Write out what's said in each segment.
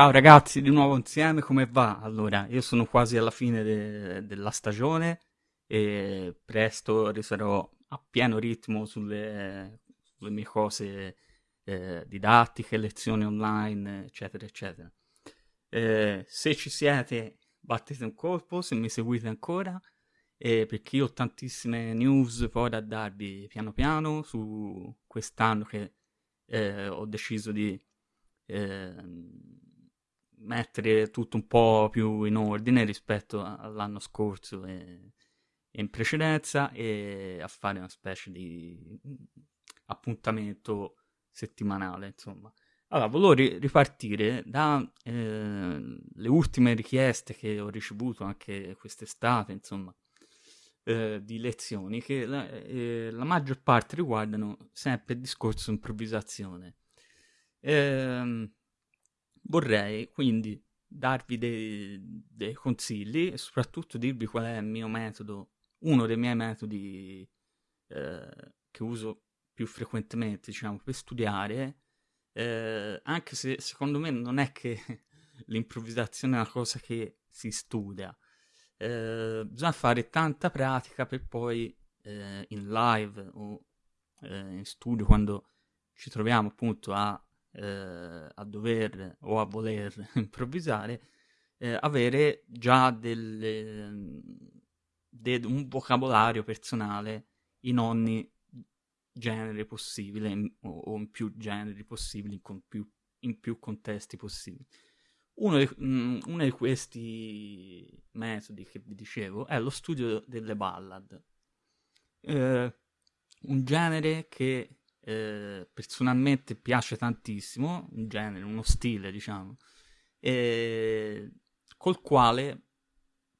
Ciao ragazzi, di nuovo insieme, come va? Allora, io sono quasi alla fine de- della stagione e presto risarò a pieno ritmo sulle, sulle mie cose eh, didattiche, lezioni online, eccetera, eccetera. Eh, se ci siete, battete un colpo, se mi seguite ancora, eh, perché io ho tantissime news poi da darvi piano piano su quest'anno che eh, ho deciso di ehm, mettere tutto un po' più in ordine rispetto all'anno scorso e, e in precedenza e a fare una specie di appuntamento settimanale, insomma. Allora, volevo ri- ripartire dalle eh, ultime richieste che ho ricevuto anche quest'estate, insomma, eh, di lezioni che la, eh, la, maggior parte riguardano sempre il discorso improvvisazione. Ehm, vorrei quindi darvi dei, dei, consigli e soprattutto dirvi qual è il mio metodo, uno dei miei metodi eh, che uso più frequentemente, diciamo, per studiare, eh, anche se secondo me non è che l'improvvisazione è una cosa che si studia, eh, bisogna fare tanta pratica per poi eh, in live o eh, in studio quando ci troviamo appunto a eh, a dover o a voler improvvisare, eh, avere già delle, de, un vocabolario personale in ogni genere possibile o, o, in più generi possibili, in più, in più contesti possibili. Uno di, mh, mm, uno di, questi metodi che vi dicevo è lo studio delle ballad. Eh, un genere che eh, personalmente piace tantissimo, un genere, uno stile, diciamo, eh, col quale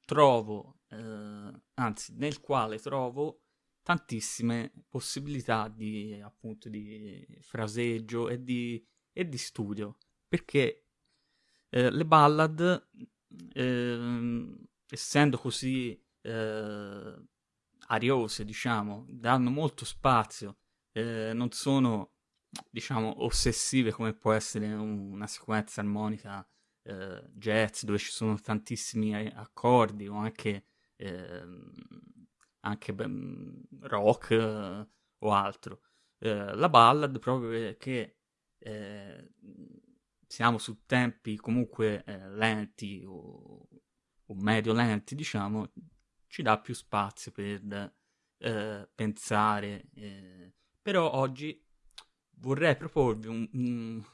trovo, eh, anzi, nel quale trovo tantissime possibilità di, appunto, di fraseggio e di, e di studio, perché eh, le ballad, ehm, essendo così eh, ariose, diciamo, danno molto spazio eh, non sono, diciamo, ossessive come può essere una sequenza armonica eh, jazz dove ci sono tantissimi accordi o anche, eh, anche beh, rock eh, o altro. Eh, la ballad proprio perché eh, siamo su tempi comunque lenti o, o medio lenti, diciamo, ci dà più spazio per pensare però oggi vorrei proporvi un, un,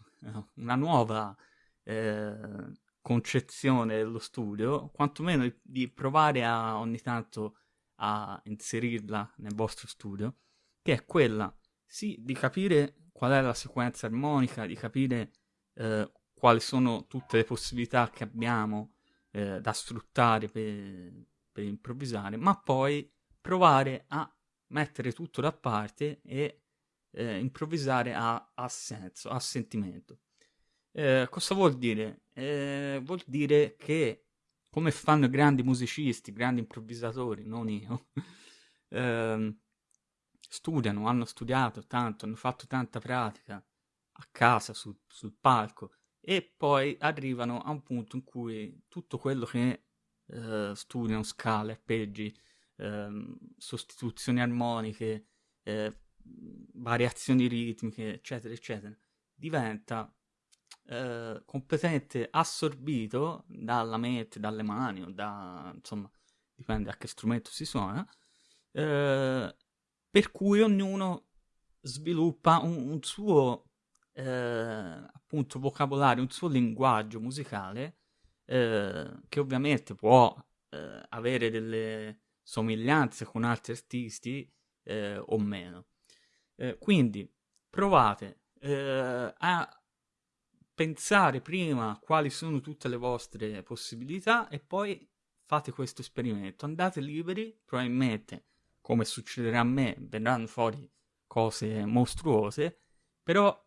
una nuova eh, concezione dello studio, quantomeno di, provare a ogni tanto a inserirla nel vostro studio, che è quella sì di capire qual è la sequenza armonica, di capire eh, quali sono tutte le possibilità che abbiamo eh, da sfruttare per, per improvvisare, ma poi provare a mettere tutto da parte e eh, improvvisare ha, ha, senso, ha sentimento. Eh, cosa vuol dire? Eh, vuol dire che, come fanno i grandi musicisti, grandi improvvisatori, non io, ehm, studiano, hanno studiato tanto, hanno fatto tanta pratica a casa, su, sul palco, e poi arrivano a un punto in cui tutto quello che eh, studiano, scale, arpeggi, ehm, sostituzioni armoniche, eh, variazioni ritmiche, eccetera, eccetera, diventa eh, completamente assorbito dalla mente, dalle mani o da, insomma, dipende a che strumento si suona, eh, per cui ognuno sviluppa un, un suo eh, appunto vocabolario, un suo linguaggio musicale eh, che ovviamente può avere delle somiglianze con altri artisti eh, o meno. Eh, quindi provate eh, a pensare prima quali sono tutte le vostre possibilità e poi fate questo esperimento. Andate liberi, probabilmente, come succederà a me, verranno fuori cose mostruose, però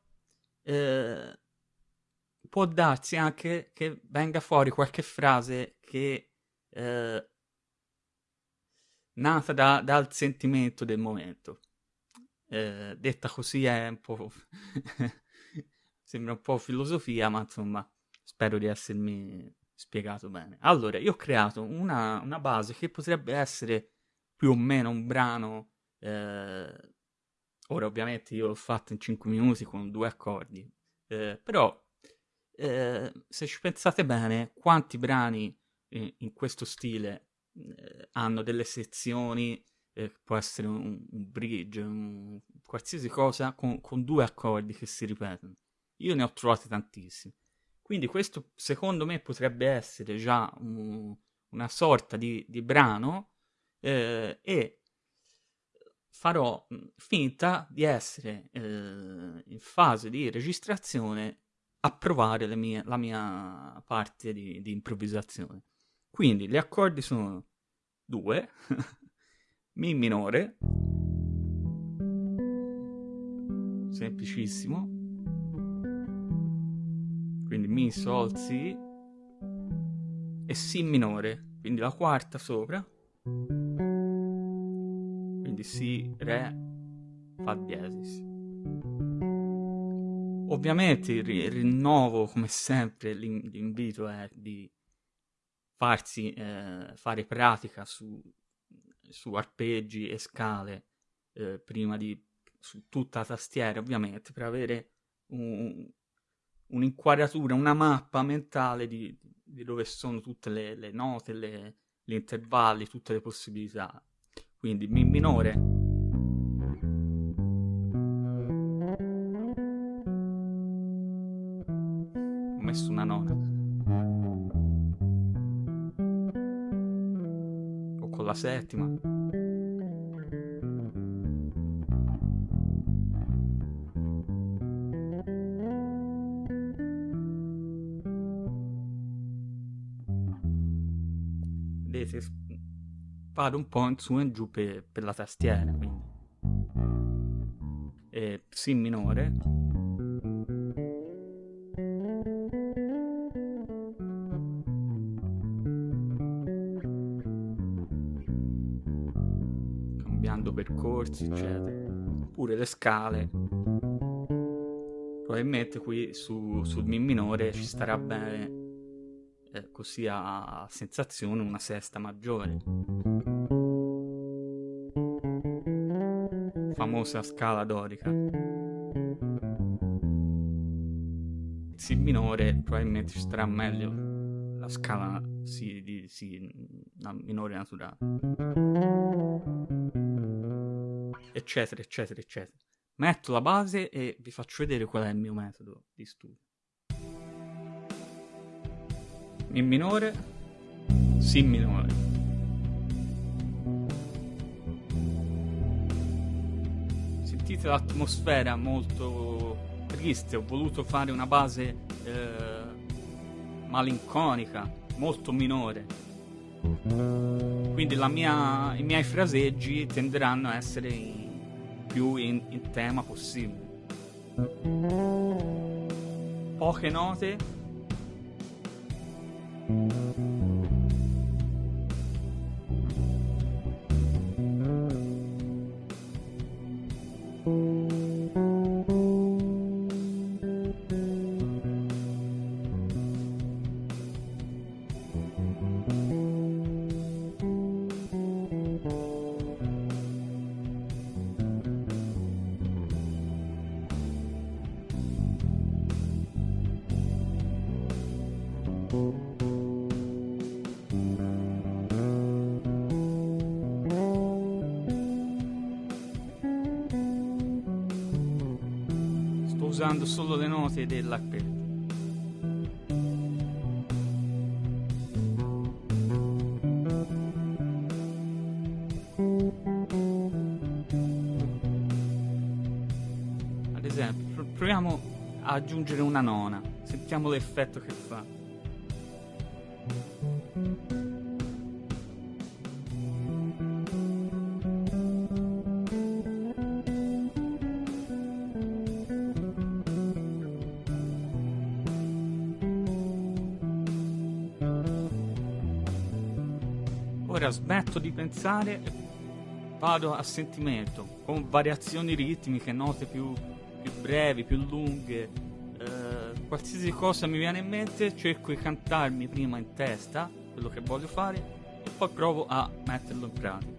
eh, può darsi anche che venga fuori qualche frase che eh, nata da, dal sentimento del momento. Eh, detta così è un po'... sembra un po' filosofia, ma insomma, spero di essermi spiegato bene. Allora, io ho creato una, una base che potrebbe essere più o meno un brano. Eh, ora, ovviamente, io l'ho fatto in 5 minuti con due accordi, eh, però eh, se ci pensate bene, quanti brani in, in questo stile eh, hanno delle sezioni, eh, può essere un, un bridge, un, qualsiasi cosa, con, con due accordi che si ripetono. Io ne ho trovati tantissimi. Quindi questo secondo me potrebbe essere già un, una sorta di, di brano eh, e farò finta di essere eh, in fase di registrazione a provare mie, la mia parte di, di, improvvisazione. Quindi gli accordi sono due, Mi minore, semplicissimo, quindi Mi, Sol, Si e Si minore, quindi la quarta sopra, quindi Si, Re, Fa diesis. Ovviamente rinnovo, come sempre, l'invito è di farsi eh, fare pratica su, su, arpeggi e scale eh, prima di su tutta la tastiera, ovviamente, per avere un, un'inquadratura, una mappa mentale di, di dove sono tutte le, le note, le, gli intervalli, tutte le possibilità. Quindi Mi minore. O con la settima. vedete vado un po' in su e giù per, per la tastiera quindi e Si minore cambiando percorsi eccetera oppure le scale probabilmente qui su, sul Mi minore ci starà bene eh, così a sensazione una sesta maggiore. Famosa scala dorica. Si minore probabilmente ci starà meglio la scala si, di, si minore naturale. Eccetera, eccetera, eccetera. Metto la base e vi faccio vedere qual è il mio metodo di studio. Mi minore, Si minore. Sentite l'atmosfera molto triste, ho voluto fare una base eh, malinconica, molto minore. Quindi mia, i miei fraseggi tenderanno a essere in, più in, in tema possibile. Poche note usando solo le note esempio, proviamo a aggiungere una nona, sentiamo l'effetto che fa. Ora smetto di pensare e vado a sentimento, con variazioni ritmiche, note più, più brevi, più lunghe, qualsiasi cosa mi viene in mente cerco di cantarmi prima in testa quello che voglio fare e poi provo a metterlo in pratica.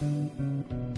どどど。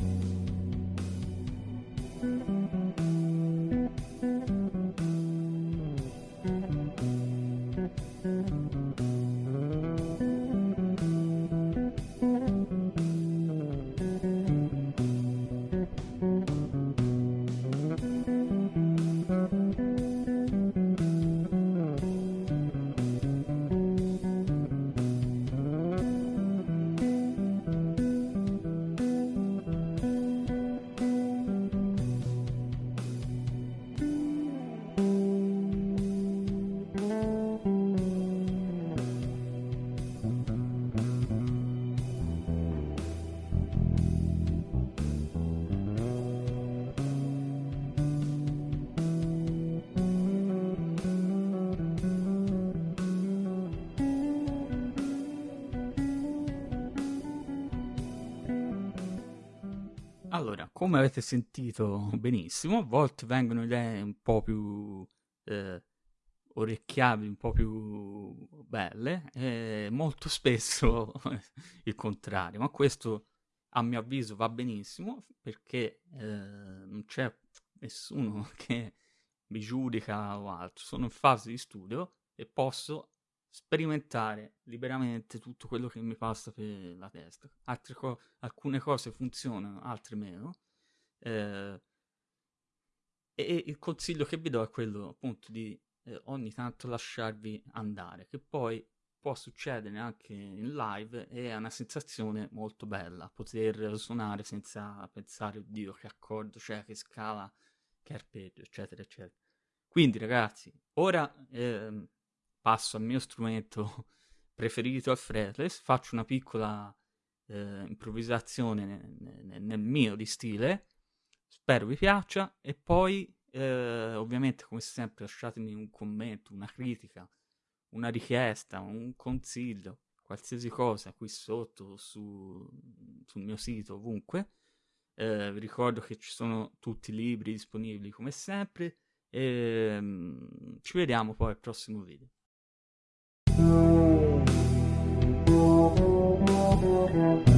Allora, come avete sentito benissimo, a volte vengono idee un po' più eh, orecchiabili, un po' più belle, e molto spesso il contrario, ma questo a mio avviso va benissimo perché eh, non c'è nessuno che mi giudica o altro, sono in fase di studio e posso sperimentare liberamente tutto quello che mi passa per la testa. Co- alcune cose funzionano, altre meno. Eh, e il consiglio che vi do è quello appunto di eh, ogni tanto lasciarvi andare, che poi può succedere anche in live e è una sensazione molto bella poter suonare senza pensare oddio che accordo c'è, che scala, che arpeggio, eccetera, eccetera. Quindi ragazzi, ora eh, passo al mio strumento preferito, al fretless, faccio una piccola eh, improvvisazione nel, nel, mio di stile, spero vi piaccia e poi eh, ovviamente come sempre lasciatemi un commento, una critica, una richiesta, un consiglio, qualsiasi cosa qui sotto su, sul mio sito, ovunque. Eh, vi ricordo che ci sono tutti i libri disponibili come sempre e um, ci vediamo poi al prossimo video. Thank you.